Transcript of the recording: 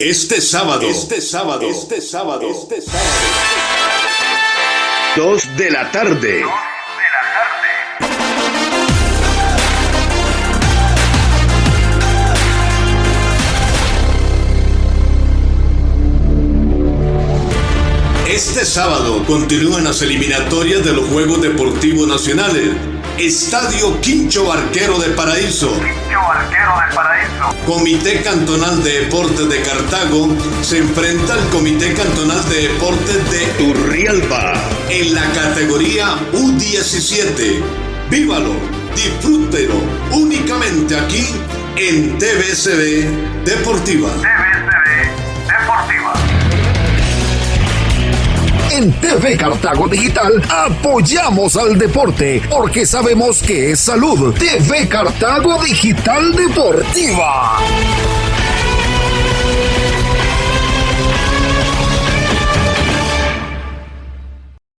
Este sábado, este sábado, este sábado, este sábado. Dos de la tarde. Este sábado continúan las eliminatorias de los Juegos Deportivos Nacionales. Estadio Quincho Barquero de Paraíso. Quincho Barquero de Paraíso. Comité Cantonal de Deportes de Cartago se enfrenta al Comité Cantonal de Deportes de Turrialba en la categoría U17. Vívalo, disfrútelo únicamente aquí en TVCB Deportiva. En TV Cartago Digital apoyamos al deporte porque sabemos que es salud. TV Cartago Digital Deportiva.